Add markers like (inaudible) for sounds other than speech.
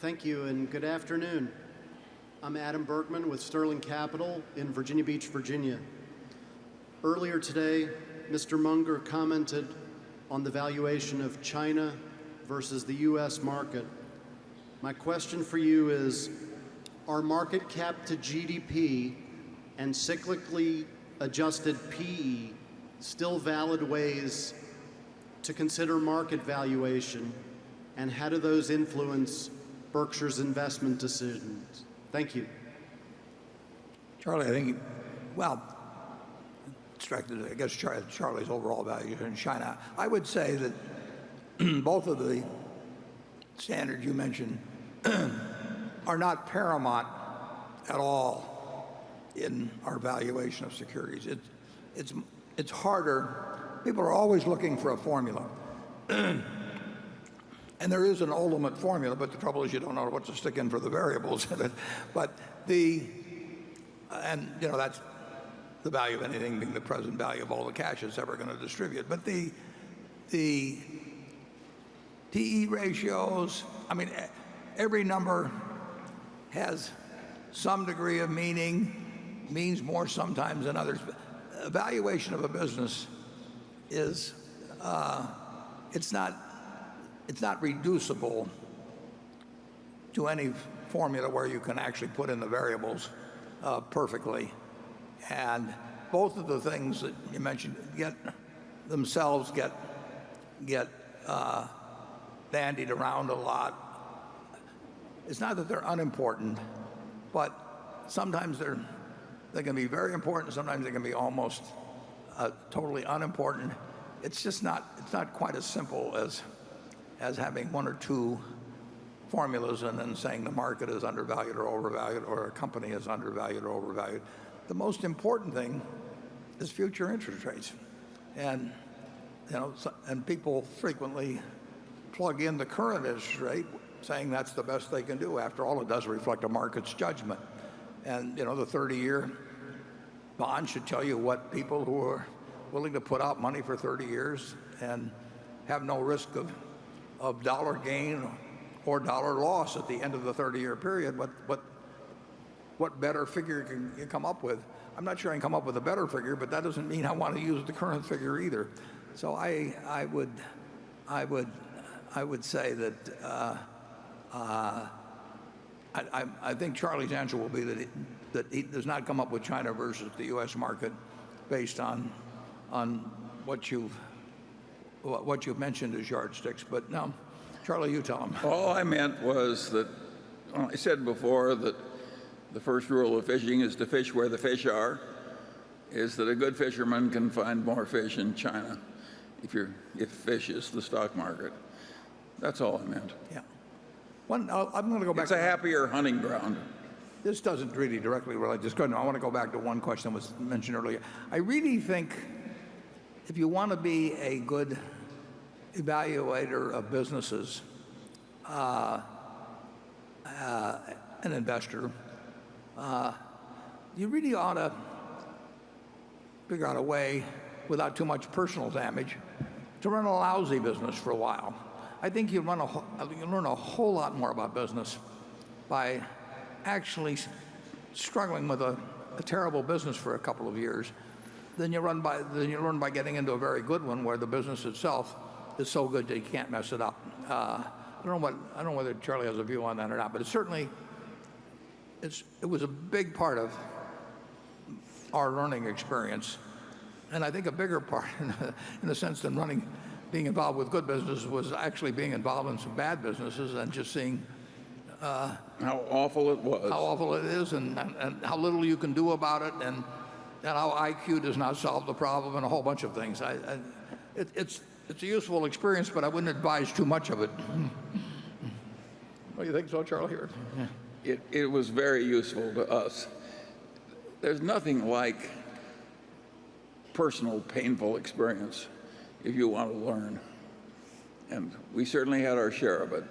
Thank you and good afternoon. I'm Adam Berkman with Sterling Capital in Virginia Beach, Virginia. Earlier today, Mr. Munger commented on the valuation of China versus the US market. My question for you is Are market cap to GDP and cyclically adjusted PE still valid ways to consider market valuation, and how do those influence Berkshire's investment decisions? Thank you. Charlie, I think, well, I guess Charlie's overall value in China. I would say that (clears throat) both of the standards you mentioned (clears throat) are not paramount at all in our valuation of securities. It's, it's, it's harder. People are always looking for a formula. (clears throat) And there is an ultimate formula, but the trouble is you don't know what to stick in for the variables in it. But the, and you know, that's the value of anything being the present value of all the cash it's ever going to distribute. But the PE ratios, I mean, every number has some degree of meaning, means more sometimes than others. Evaluation of a business is uh, it's not reducible to any formula where you can actually put in the variables uh, perfectly. And both of the things that you mentioned get themselves get get uh, bandied around a lot. It's not that they're unimportant, but sometimes they're they can be very important, sometimes they can be almost uh, totally unimportant. It's just not it's not quite as simple as having one or two formulas and then saying the market is undervalued or overvalued, or a company is undervalued or overvalued. The most important thing is future interest rates. And, you know, and people frequently plug in the current interest rate saying that's the best they can do. After all, it does reflect a market's judgment. And you know, the 30-year bond should tell you what people who are willing to put out money for 30 years and have no risk of dollar gain or dollar loss at the end of the 30-year period, what better figure can you come up with? I'm not sure I can come up with a better figure, but that doesn't mean I want to use the current figure either. So I I, would say that uh, uh, I think Charlie's answer will be that he does not come up with China versus the U.S. market based on what you've mentioned as yardsticks. But now, Charlie, you tell him. All I meant was that I said before that the first rule of fishing is to fish where the fish are, is that a good fisherman can find more fish in China if you if fish is the stock market. That's all I meant. Yeah. One, I'm going to go back. It's a happier hunting ground. This doesn't really directly relate. To this question. I want to go back to one question that was mentioned earlier. I really think if you want to be a good evaluator of businesses, uh, uh, an investor, uh, you really ought to figure out a way, without too much personal damage, to run a lousy business for a while. I think you run a, you learn a whole lot more about business by actually struggling with a terrible business for a couple of years than you, run by, than you learn by getting into a very good one where the business itself is so good that you can't mess it up. Uh, I don't know whether Charlie has a view on that or not, but it certainly it was a big part of our learning experience. And I think a bigger part, (laughs) in a sense, than running, being involved with good businesses was actually being involved in some bad businesses and just seeing. Uh, how awful it was. How awful it is and how little you can do about it, and how IQ does not solve the problem, and a whole bunch of things. It's a useful experience, but I wouldn't advise too much of it. Don't you think so, Charlie? Here, it was very useful to us. There's nothing like personal painful experience if you want to learn, and we certainly had our share of it.